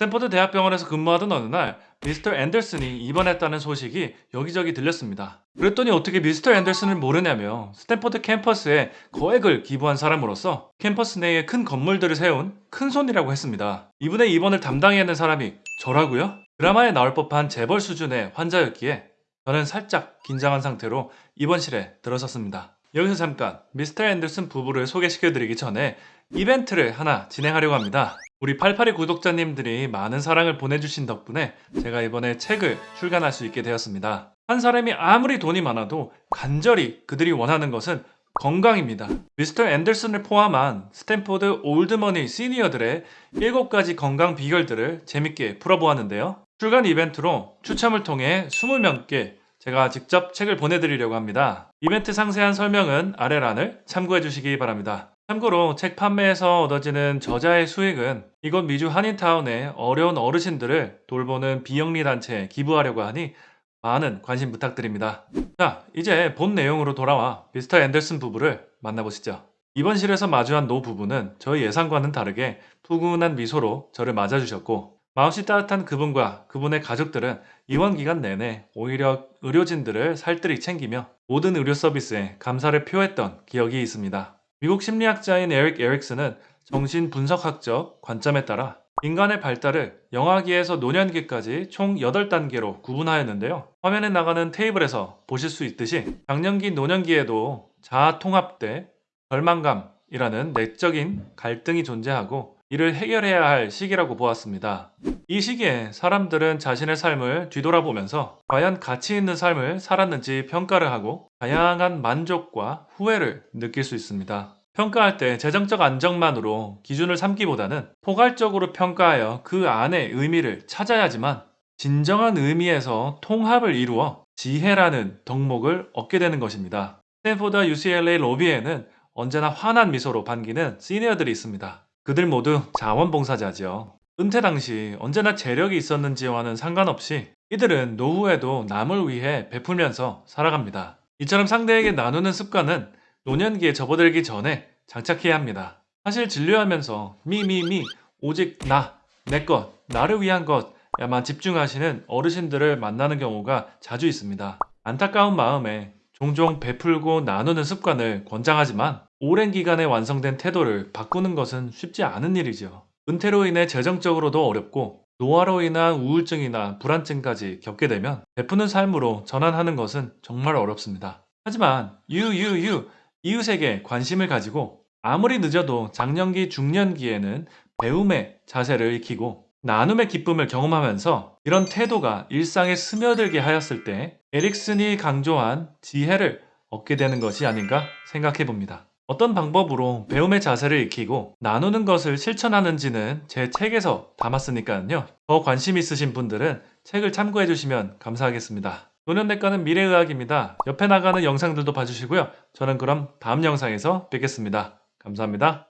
스탠퍼드 대학병원에서 근무하던 어느 날 미스터 앤더슨이 입원했다는 소식이 여기저기 들렸습니다. 그랬더니 어떻게 미스터 앤더슨을 모르냐며 스탠퍼드 캠퍼스에 거액을 기부한 사람으로서 캠퍼스 내에 큰 건물들을 세운 큰손이라고 했습니다. 이분의 입원을 담당해야 하는 사람이 저라고요? 드라마에 나올 법한 재벌 수준의 환자였기에 저는 살짝 긴장한 상태로 입원실에 들어섰습니다. 여기서 잠깐 미스터 앤더슨 부부를 소개시켜드리기 전에 이벤트를 하나 진행하려고 합니다. 우리 882 구독자님들이 많은 사랑을 보내주신 덕분에 제가 이번에 책을 출간할 수 있게 되었습니다. 한 사람이 아무리 돈이 많아도 간절히 그들이 원하는 것은 건강입니다. 미스터 앤더슨을 포함한 스탠포드 old money 시니어들의 7가지 건강 비결들을 재밌게 풀어보았는데요. 출간 이벤트로 추첨을 통해 20명께 제가 직접 책을 보내드리려고 합니다. 이벤트 상세한 설명은 아래란을 참고해 주시기 바랍니다. 참고로 책 판매에서 얻어지는 저자의 수익은 이곳 미주 한인타운의 어려운 어르신들을 돌보는 비영리 단체에 기부하려고 하니 많은 관심 부탁드립니다. 자, 이제 본 내용으로 돌아와 미스터 앤더슨 부부를 만나보시죠. 입원실에서 마주한 노 부부는 저희 예상과는 다르게 푸근한 미소로 저를 맞아주셨고 마음씨 따뜻한 그분과 그분의 가족들은 입원 기간 내내 오히려 의료진들을 살뜰히 챙기며 모든 의료 서비스에 감사를 표했던 기억이 있습니다. 미국 심리학자인 에릭 에릭슨은 정신분석학적 관점에 따라 인간의 발달을 영아기에서 노년기까지 총 8단계로 구분하였는데요. 화면에 나가는 테이블에서 보실 수 있듯이 장년기 노년기에도 자아 통합 대 절망감이라는 내적인 갈등이 존재하고 이를 해결해야 할 시기라고 보았습니다. 이 시기에 사람들은 자신의 삶을 뒤돌아보면서 과연 가치 있는 삶을 살았는지 평가를 하고 다양한 만족과 후회를 느낄 수 있습니다. 평가할 때 재정적 안정만으로 기준을 삼기보다는 포괄적으로 평가하여 그 안의 의미를 찾아야지만 진정한 의미에서 통합을 이루어 지혜라는 덕목을 얻게 되는 것입니다. 스탠포드 UCLA 로비에는 언제나 환한 미소로 반기는 시니어들이 있습니다. 그들 모두 자원봉사자지요. 은퇴 당시 언제나 재력이 있었는지와는 상관없이 이들은 노후에도 남을 위해 베풀면서 살아갑니다. 이처럼 상대에게 나누는 습관은 노년기에 접어들기 전에 장착해야 합니다. 사실 진료하면서 미미미 오직 나, 내 것, 나를 위한 것야만 집중하시는 어르신들을 만나는 경우가 자주 있습니다. 안타까운 마음에 종종 베풀고 나누는 습관을 권장하지만 오랜 기간에 완성된 태도를 바꾸는 것은 쉽지 않은 일이죠. 은퇴로 인해 재정적으로도 어렵고 노화로 인한 우울증이나 불안증까지 겪게 되면 베푸는 삶으로 전환하는 것은 정말 어렵습니다. 하지만 유유유 이웃에게 관심을 가지고 아무리 늦어도 장년기 중년기에는 배움의 자세를 익히고 나눔의 기쁨을 경험하면서 이런 태도가 일상에 스며들게 하였을 때 에릭슨이 강조한 지혜를 얻게 되는 것이 아닌가 생각해 봅니다. 어떤 방법으로 배움의 자세를 익히고 나누는 것을 실천하는지는 제 책에서 담았으니까요. 더 관심 있으신 분들은 책을 참고해 주시면 감사하겠습니다. 노년내과는 미래의학입니다. 옆에 나가는 영상들도 봐주시고요. 저는 그럼 다음 영상에서 뵙겠습니다. 감사합니다.